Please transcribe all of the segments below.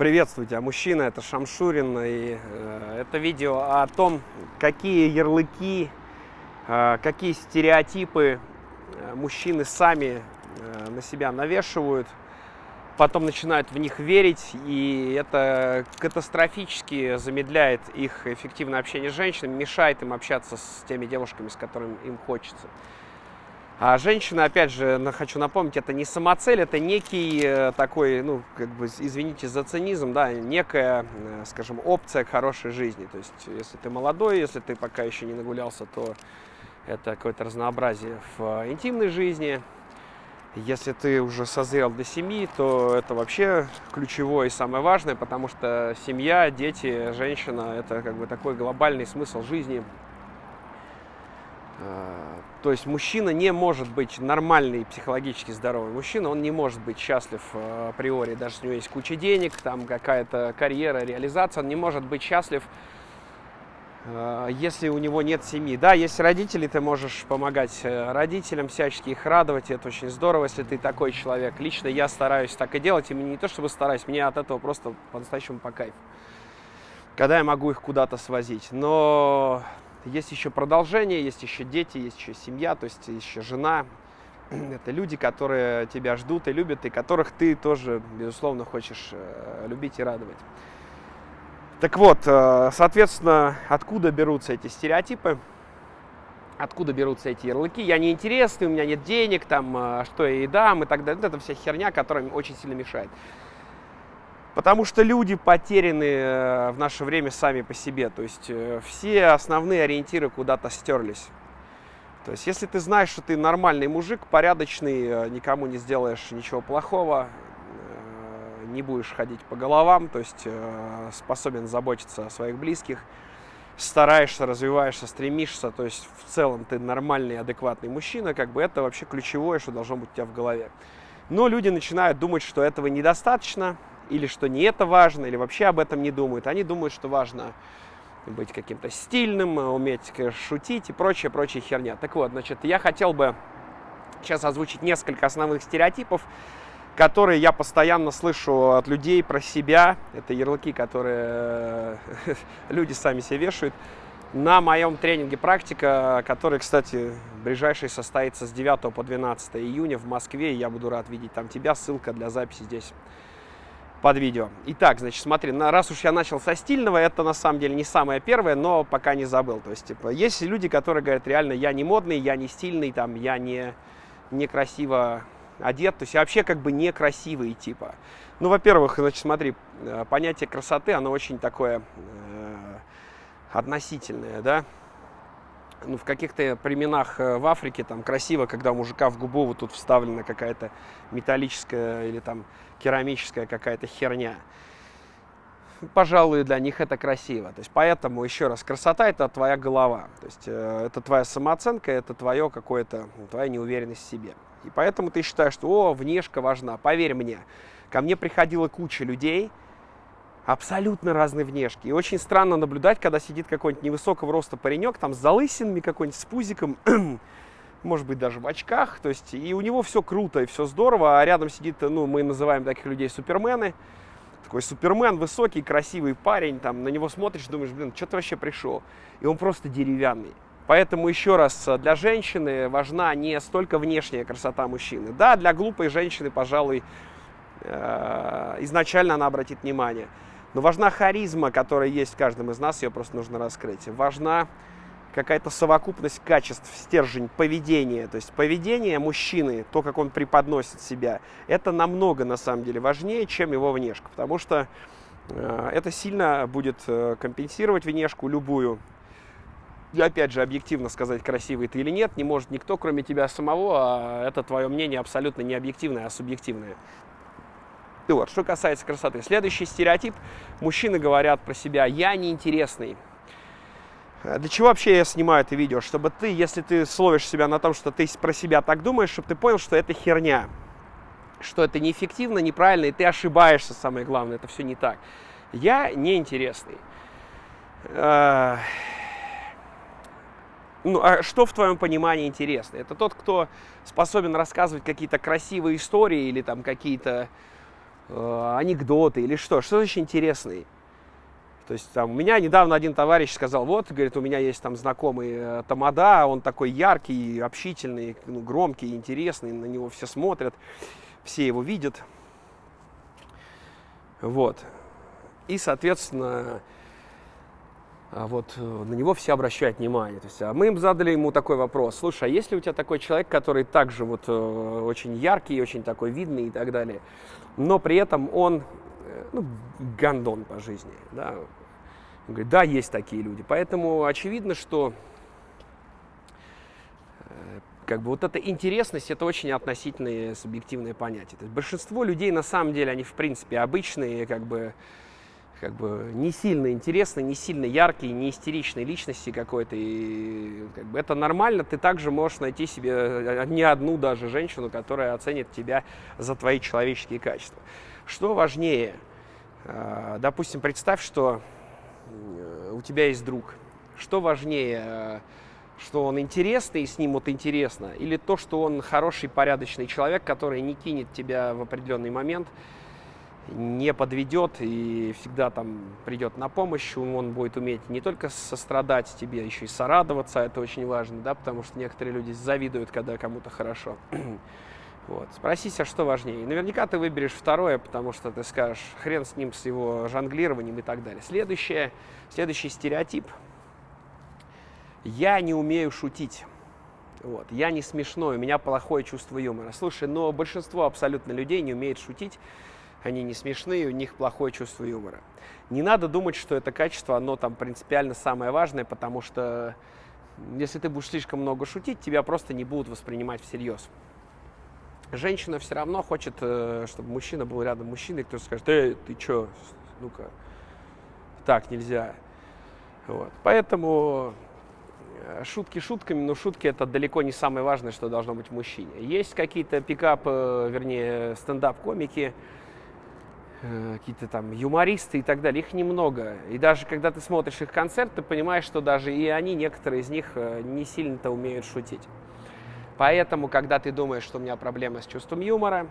Приветствую тебя, мужчина, это Шамшурин, и э, это видео о том, какие ярлыки, э, какие стереотипы э, мужчины сами э, на себя навешивают, потом начинают в них верить, и это катастрофически замедляет их эффективное общение с женщинами, мешает им общаться с теми девушками, с которыми им хочется. А женщина, опять же, хочу напомнить, это не самоцель, это некий э, такой, ну, как бы, извините за цинизм, да, некая, э, скажем, опция к хорошей жизни. То есть, если ты молодой, если ты пока еще не нагулялся, то это какое-то разнообразие в интимной жизни. Если ты уже созрел для семьи, то это вообще ключевое и самое важное, потому что семья, дети, женщина – это как бы такой глобальный смысл жизни – Э, то есть мужчина не может быть нормальный, психологически здоровый мужчина, он не может быть счастлив э, априори, даже если у него есть куча денег, там какая-то карьера, реализация, он не может быть счастлив, э, если у него нет семьи. Да, есть родители, ты можешь помогать родителям, всячески их радовать, это очень здорово, если ты такой человек. Лично я стараюсь так и делать, и не то чтобы стараюсь, мне от этого просто по-настоящему по кайфу. Когда я могу их куда-то свозить. Но есть еще продолжение, есть еще дети, есть еще семья, то есть еще жена. Это люди, которые тебя ждут и любят, и которых ты тоже, безусловно, хочешь э, любить и радовать. Так вот, э, соответственно, откуда берутся эти стереотипы? Откуда берутся эти ярлыки? Я неинтересный, у меня нет денег, там, э, что я и дам, и так далее. Это вся херня, которая очень сильно мешает. Потому что люди потеряны э, в наше время сами по себе. То есть э, все основные ориентиры куда-то стерлись. То есть если ты знаешь, что ты нормальный мужик, порядочный, э, никому не сделаешь ничего плохого, не будешь ходить по головам, то есть способен заботиться о своих близких, стараешься, развиваешься, стремишься, то есть в целом ты нормальный, адекватный мужчина, как бы это вообще ключевое, что должно быть у тебя в голове. Но люди начинают думать, что этого недостаточно, или что не это важно, или вообще об этом не думают. Они думают, что важно быть каким-то стильным, уметь шутить и прочая, прочая херня. Так вот, значит, я хотел бы сейчас озвучить несколько основных стереотипов, которые я постоянно слышу от людей про себя. Это ярлыки, которые люди сами себе вешают. На моем тренинге «Практика», который, кстати, ближайший состоится с 9 по 12 июня в Москве. Я буду рад видеть там тебя. Ссылка для записи здесь под видео. Итак, значит, смотри, на, раз уж я начал со стильного, это на самом деле не самое первое, но пока не забыл. То есть, типа, есть люди, которые говорят, реально, я не модный, я не стильный, там, я не, не красиво одет, то есть вообще как бы некрасивый типа. Ну, во-первых, значит, смотри, э, понятие красоты, оно очень такое э, относительное, да. Ну, в каких-то племенах э, в Африке там красиво, когда у мужика в губу вот тут вставлена какая-то металлическая или там керамическая какая-то херня. Пожалуй, для них это красиво. То есть, поэтому, еще раз, красота – это твоя голова. То есть, э, это твоя самооценка, это твое какое-то, твоя неуверенность в себе. И поэтому ты считаешь, что, о, внешка важна. Поверь мне, ко мне приходила куча людей, абсолютно разные внешки. И очень странно наблюдать, когда сидит какой-нибудь невысокого роста паренек, там с залысинами какой-нибудь, с пузиком, может быть, даже в очках, то есть, и у него все круто и все здорово, а рядом сидит, ну, мы называем таких людей супермены, такой супермен, высокий, красивый парень, там, на него смотришь, думаешь, блин, что ты вообще пришел? И он просто деревянный. Поэтому еще раз, для женщины важна не столько внешняя красота мужчины. Да, для глупой женщины, пожалуй, э, изначально она обратит внимание. Но важна харизма, которая есть в каждом из нас, ее просто нужно раскрыть. Важна какая-то совокупность качеств, стержень поведения. То есть поведение мужчины, то, как он преподносит себя, это намного на самом деле важнее, чем его внешка. Потому что э, это сильно будет э, компенсировать внешку любую. И опять же, объективно сказать, красивый ты или нет, не может никто, кроме тебя самого, а это твое мнение абсолютно не объективное, а субъективное. И вот, что касается красоты. Следующий стереотип. Мужчины говорят про себя «я неинтересный». Э, для чего вообще я снимаю это видео? Чтобы ты, если ты словишь себя на том, что ты про себя так думаешь, чтобы ты понял, что это херня. Что это неэффективно, неправильно, и ты ошибаешься, самое главное, это все не так. Я неинтересный. Э, ну, а что в твоем понимании интересно? Это тот, кто способен рассказывать какие-то красивые истории или там какие-то э, анекдоты или что, что очень интересный. То есть там, у меня недавно один товарищ сказал, вот, говорит, у меня есть там знакомый э, Тамада, он такой яркий, общительный, ну, громкий, интересный, на него все смотрят, все его видят. Вот. И, соответственно, вот э, на него все обращают внимание. То есть, а мы им задали ему такой вопрос. Слушай, а есть ли у тебя такой человек, который также вот э, очень яркий, очень такой видный и так далее, но при этом он э, ну, гандон по жизни, да? Он говорит, да, есть такие люди. Поэтому очевидно, что как бы вот эта интересность это очень относительные субъективные понятия. То есть большинство людей на самом деле они в принципе обычные, как бы как бы не сильно интересные, не сильно яркие, не истеричные личности какой-то. И как бы это нормально, ты также можешь найти себе э, не одну даже женщину, которая оценит тебя за твои человеческие качества. Что важнее? А, допустим, представь, что э, у тебя есть друг. Что важнее? Э, что он интересный и с ним вот интересно, или то, что он хороший, порядочный человек, который не кинет тебя в определенный момент, не подведет и всегда там придет на помощь, он будет уметь не только сострадать тебе, еще и сорадоваться, это очень важно, да, потому что некоторые люди завидуют, когда кому-то хорошо. Вот. Спроси себя, что важнее. Наверняка ты выберешь второе, потому что ты скажешь, хрен с ним, с его жонглированием и так далее. Следующее, следующий стереотип. Я не умею шутить. Вот. Я не смешной, у меня плохое чувство юмора. Слушай, но большинство абсолютно людей не умеет шутить они не смешные, у них плохое чувство юмора. Не надо думать, что это качество, оно там принципиально самое важное, потому что если ты будешь слишком много шутить, тебя просто не будут воспринимать всерьез. Женщина все равно хочет, э, чтобы мужчина был рядом мужчиной, кто скажет, эй, ты чё, ну-ка, так нельзя. Вот. Поэтому э, шутки шутками, но шутки это далеко не самое важное, что должно быть в мужчине. Есть какие-то пикап, вернее, стендап-комики, Э, какие-то там юмористы и так далее, их немного. И даже когда ты смотришь их концерт, ты понимаешь, что даже и они, некоторые из них, э, не сильно-то умеют шутить. Поэтому, когда ты думаешь, что у меня проблема с чувством юмора,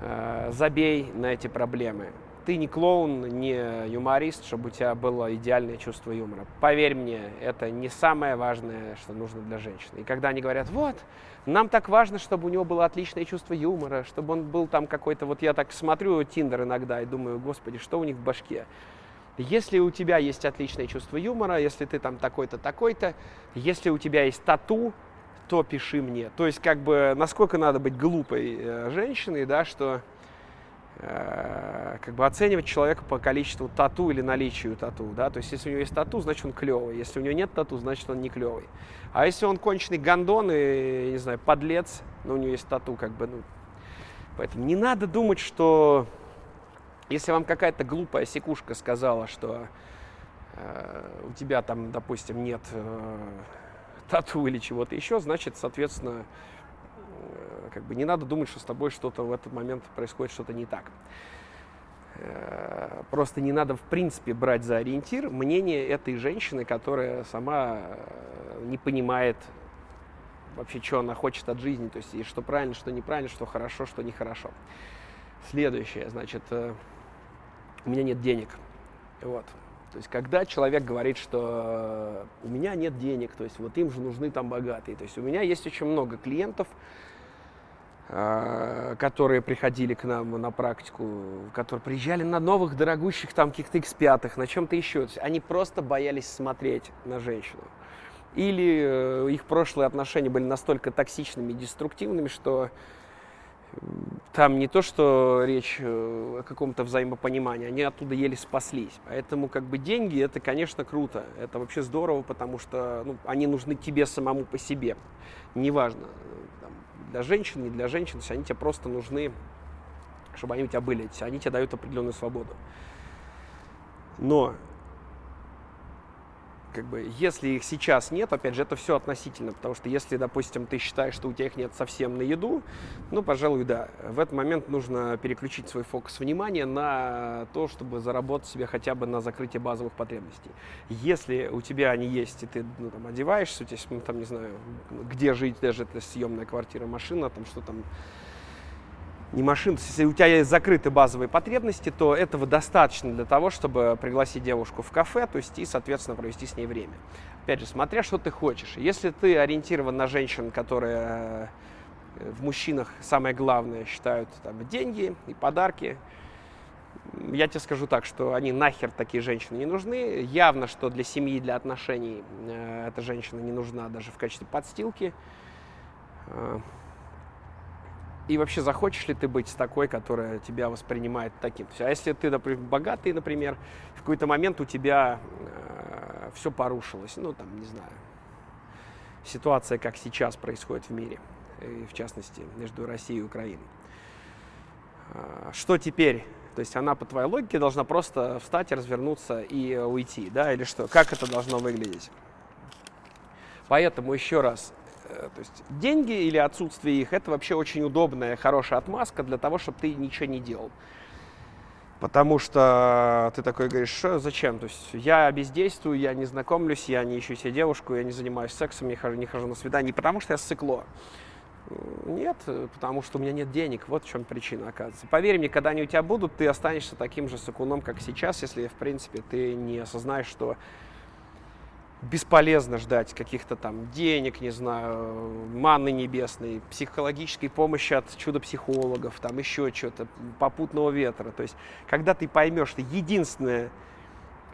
э, забей на эти проблемы ты не клоун, не юморист, чтобы у тебя было идеальное чувство юмора. Поверь мне, это не самое важное, что нужно для женщины. И когда они говорят, вот, нам так важно, чтобы у него было отличное чувство юмора, чтобы он был там какой-то, вот я так смотрю Тиндер иногда и думаю, господи, что у них в башке? Если у тебя есть отличное чувство юмора, если ты там такой-то, такой-то, если у тебя есть тату, то пиши мне. То есть, как бы, насколько надо быть глупой э, женщиной, да, что как бы оценивать человека по количеству тату или наличию тату, да, то есть если у него есть тату, значит он клевый, если у него нет тату, значит он не клевый. А если он конченый гондон и, не знаю, подлец, но у него есть тату, как бы, ну, поэтому не надо думать, что если вам какая-то глупая секушка сказала, что э, у тебя там, допустим, нет э, тату или чего-то еще, значит, соответственно, как бы не надо думать, что с тобой что-то в этот момент происходит что-то не так. Э, просто не надо, в принципе, брать за ориентир мнение этой женщины, которая сама э, не понимает вообще, что она хочет от жизни, то есть и что правильно, что неправильно, что хорошо, что нехорошо. Следующее, значит, э, у меня нет денег. Вот. То есть, когда человек говорит, что у меня нет денег, то есть вот им же нужны там богатые. То есть у меня есть очень много клиентов, которые приходили к нам на практику, которые приезжали на новых, дорогущих там каких-то X5, на чем-то еще. Они просто боялись смотреть на женщину. Или э, их прошлые отношения были настолько токсичными и деструктивными, что там не то, что речь э, о каком-то взаимопонимании, они оттуда еле спаслись. Поэтому как бы деньги это, конечно, круто. Это вообще здорово, потому что ну, они нужны тебе самому по себе. Неважно, для женщин, не для женщин, то есть они тебе просто нужны, чтобы они у тебя были, они тебе дают определенную свободу. Но как бы, если их сейчас нет, опять же, это все относительно, потому что если, допустим, ты считаешь, что у тебя их нет совсем на еду, ну, пожалуй, да. В этот момент нужно переключить свой фокус внимания на то, чтобы заработать себе хотя бы на закрытие базовых потребностей. Если у тебя они есть, и ты ну, там, одеваешься, у тебя ну, там, не знаю, где жить, даже это съемная квартира, машина, там, что там, не машин. Если у тебя есть закрытые базовые потребности, то этого достаточно для того, чтобы пригласить девушку в кафе, то есть и, соответственно, провести с ней время. Опять же, смотря что ты хочешь. Если ты ориентирован на женщин, которые э, в мужчинах самое главное считают там, деньги и подарки, я тебе скажу так, что они нахер такие женщины не нужны. Явно, что для семьи, для отношений э, эта женщина не нужна даже в качестве подстилки. Э, и вообще, захочешь ли ты быть такой, которая тебя воспринимает таким? А если ты, например, богатый, например, в какой-то момент у тебя э, все порушилось, ну, там, не знаю, ситуация, как сейчас происходит в мире, и в частности, между Россией и Украиной. Э, что теперь? То есть она, по твоей логике, должна просто встать, развернуться и уйти, да, или что? Как это должно выглядеть? Поэтому еще раз, Э, то есть деньги или отсутствие их, это вообще очень удобная, хорошая отмазка для того, чтобы ты ничего не делал. Потому что ты такой говоришь, что, зачем? То есть я бездействую, я не знакомлюсь, я не ищу себе девушку, я не занимаюсь сексом, не хожу, не хожу на свидание. Не потому что я сыкло. Нет, потому что у меня нет денег. Вот в чем причина, оказывается. Поверь мне, когда они у тебя будут, ты останешься таким же сыкуном, как сейчас, если, в принципе, ты не осознаешь, что бесполезно ждать каких-то там денег, не знаю, манны небесной, психологической помощи от чудо-психологов, там еще что-то, попутного ветра. То есть, когда ты поймешь, что единственное,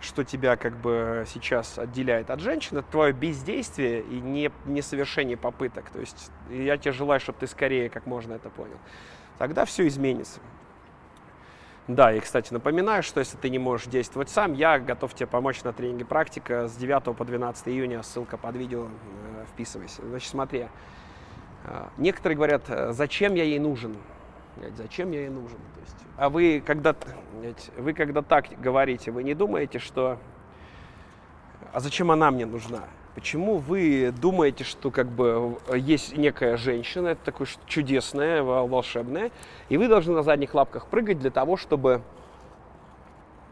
что тебя как бы сейчас отделяет от женщины, это твое бездействие и не, несовершение попыток. То есть я тебе желаю, чтобы ты скорее как можно это понял. Тогда все изменится. Да, и, кстати, напоминаю, что если ты не можешь действовать сам, я готов тебе помочь на тренинге «Практика» с 9 по 12 июня, ссылка под видео, э, вписывайся. Значит, смотри, э, некоторые говорят, э, зачем я ей нужен? Зачем я ей нужен? То есть, а вы когда, вы когда так говорите, вы не думаете, что а зачем она мне нужна? Почему вы думаете, что как бы есть некая женщина, это такое чудесное, волшебное, и вы должны на задних лапках прыгать для того, чтобы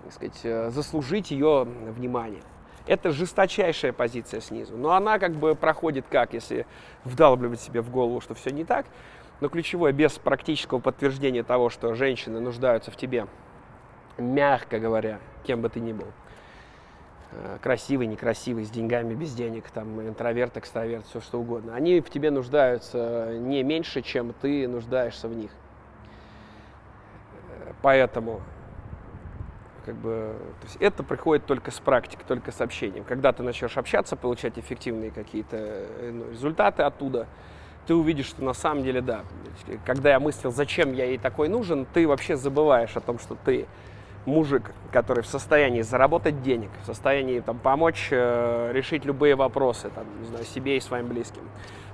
так сказать, э, заслужить ее внимание? Это жесточайшая позиция снизу. Но она как бы проходит как, если вдалбливать себе в голову, что все не так. Но ключевое, без практического подтверждения того, что женщины нуждаются в тебе, мягко говоря, кем бы ты ни был, красивый, некрасивый, с деньгами, без денег, там, интроверт, экстраверт, все что угодно. Они в тебе нуждаются не меньше, чем ты нуждаешься в них. Э, поэтому как бы, то есть это приходит только с практикой, только с общением. Когда ты начнешь общаться, получать эффективные какие-то э, ну, результаты оттуда, ты увидишь, что на самом деле да. Когда я мыслил, зачем я ей такой нужен, ты вообще забываешь о том, что ты мужик, который в состоянии заработать денег, в состоянии там, помочь э, решить любые вопросы там, не знаю, себе и своим близким.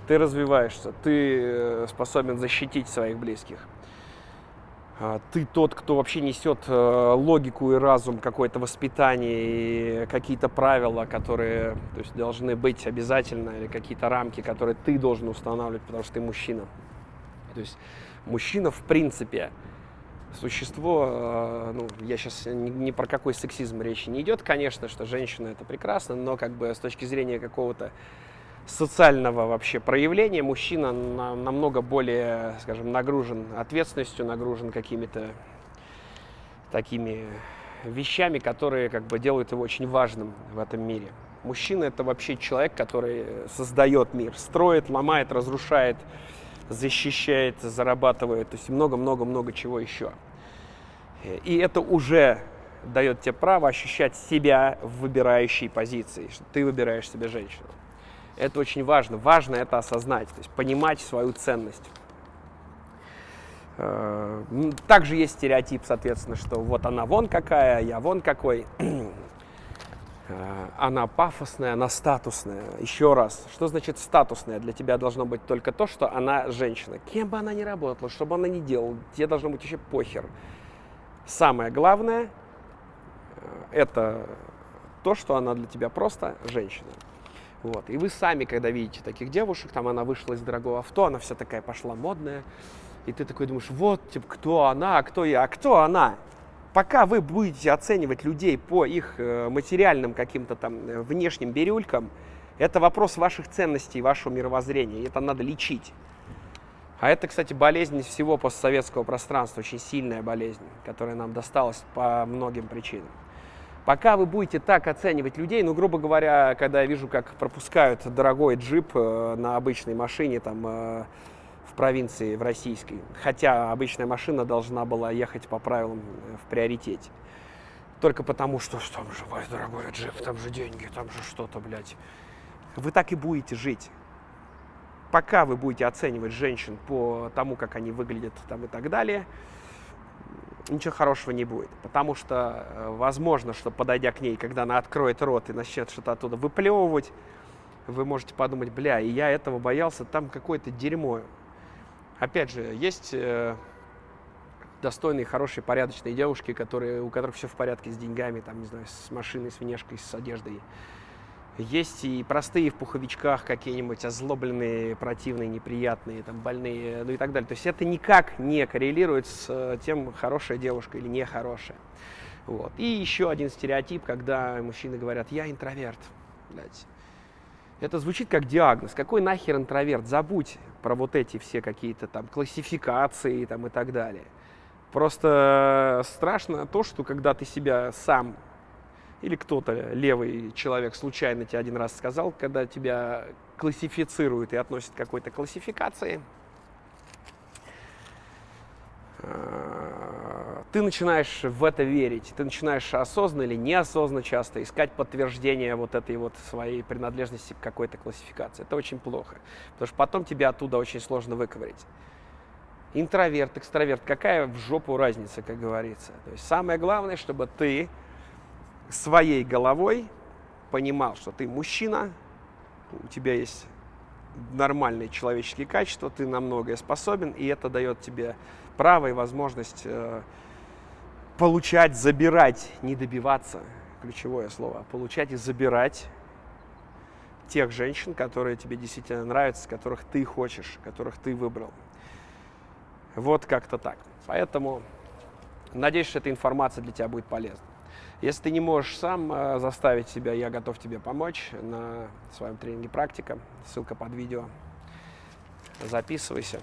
Ты развиваешься, ты э, способен защитить своих близких. А, ты тот, кто вообще несет э, логику и разум, какое-то воспитание и какие-то правила, которые то есть, должны быть обязательно, или какие-то рамки, которые ты должен устанавливать, потому что ты мужчина. То есть мужчина в принципе существо, э, ну, я сейчас ни, ни про какой сексизм речи не идет, конечно, что женщина это прекрасно, но как бы с точки зрения какого-то социального вообще проявления мужчина на, намного более, скажем, нагружен ответственностью, нагружен какими-то такими вещами, которые как бы делают его очень важным в этом мире. Мужчина это вообще человек, который создает мир, строит, ломает, разрушает, защищает, зарабатывает, то есть много-много-много чего еще. И это уже дает тебе право ощущать себя в выбирающей позиции, что ты выбираешь себе женщину. Это очень важно. Важно это осознать, то есть понимать свою ценность. Э, также есть стереотип, соответственно, что вот она вон какая, я вон какой. Э, она пафосная, она статусная. Еще раз, что значит статусная? Для тебя должно быть только то, что она женщина. Кем бы она ни работала, что бы она ни делала, тебе должно быть еще похер. Самое главное э, – это то, что она для тебя просто женщина. Вот. И вы сами, когда видите таких девушек, там она вышла из дорогого авто, она вся такая пошла модная, и ты такой думаешь, вот, типа, кто она, а кто я, а кто она? Пока вы будете оценивать людей по их э, материальным каким-то там э, внешним бирюлькам, это вопрос ваших ценностей, вашего мировоззрения, это надо лечить. А это, кстати, болезнь всего постсоветского пространства, очень сильная болезнь, которая нам досталась по многим причинам. Пока вы будете так оценивать людей, ну, грубо говоря, когда я вижу, как пропускают дорогой джип э, на обычной машине, там, в провинции, в российской, хотя обычная машина должна была ехать по правилам э, в приоритете. Только потому, что там же ой, дорогой джип, там же деньги, там же что-то, блядь. Вы так и будете жить. Пока вы будете оценивать женщин по тому, как они выглядят там и так далее, ничего хорошего не будет. Потому что э, возможно, что подойдя к ней, когда она откроет рот и начнет что-то оттуда выплевывать, вы можете подумать, бля, и я этого боялся, там какое-то дерьмо. Опять же, есть э, достойные, хорошие, порядочные девушки, которые, у которых все в порядке с деньгами, там, не знаю, с машиной, с внешкой, с одеждой. Есть и простые в пуховичках какие-нибудь озлобленные, противные, неприятные, там, больные, ну и так далее. То есть это никак не коррелирует с э, тем, хорошая девушка или нехорошая. Вот. И еще один стереотип, когда мужчины говорят, я интроверт. Блядь. Это звучит как диагноз. Какой нахер интроверт? Забудь про вот эти все какие-то там классификации там, и так далее. Просто страшно то, что когда ты себя сам или кто-то, левый человек, случайно тебе один раз сказал, когда тебя классифицируют и относят к какой-то классификации, э, ты начинаешь в это верить, ты начинаешь осознанно или неосознанно часто искать подтверждение вот этой вот своей принадлежности к какой-то классификации. Это очень плохо, потому что потом тебя оттуда очень сложно выковырить. Интроверт, экстраверт, какая в жопу разница, как говорится. То есть самое главное, чтобы ты своей головой понимал, что ты мужчина, у тебя есть нормальные человеческие качества, ты на многое способен, и это дает тебе право и возможность э, получать, забирать, не добиваться, ключевое слово, получать и забирать тех женщин, которые тебе действительно нравятся, которых ты хочешь, которых ты выбрал. Вот как-то так. Поэтому надеюсь, что эта информация для тебя будет полезна. Если ты не можешь сам э, заставить себя, я готов тебе помочь на своем тренинге «Практика». Ссылка под видео. Записывайся.